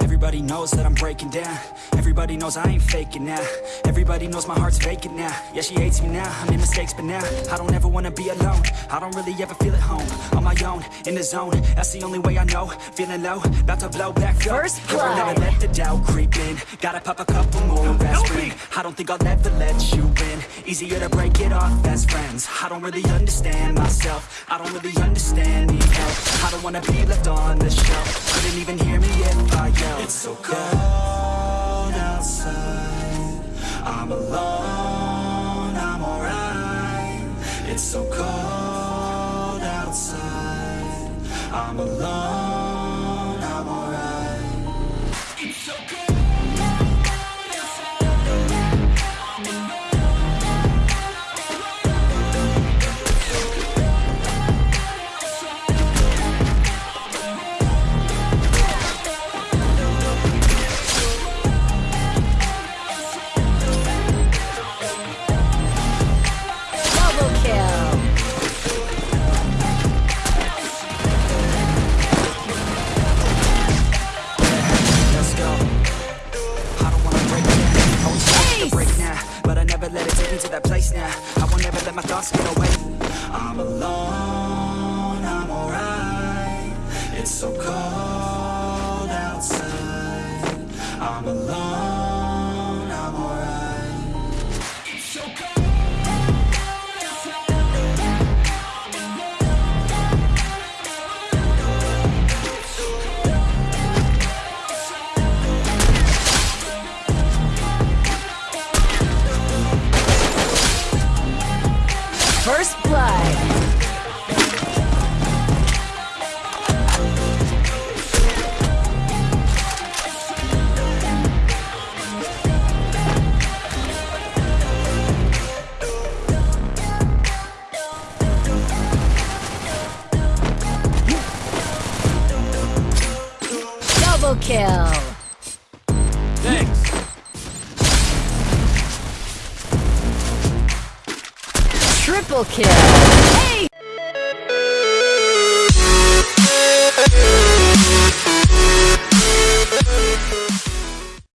Everybody knows that I'm breaking down. Everybody knows I ain't faking now. Everybody knows my heart's vacant now. Yeah, she hates me now, I made mistakes but now I don't ever wanna be alone. I don't really ever feel at home On my own, in the zone. That's the only way I know. Feeling low, about to blow back up. First blood. never let the doubt creep in. Gotta pop a couple more aspirin I don't think I'll ever let you in Easier to break it off best friends. I don't really understand myself. I don't really understand, need help I don't wanna be left on the shelf. Couldn't even hear me if I yelled. It's so cold outside. I'm alone, I'm alright. It's so cold outside. I'm alone, kill. Thanks. Triple kill. Hey!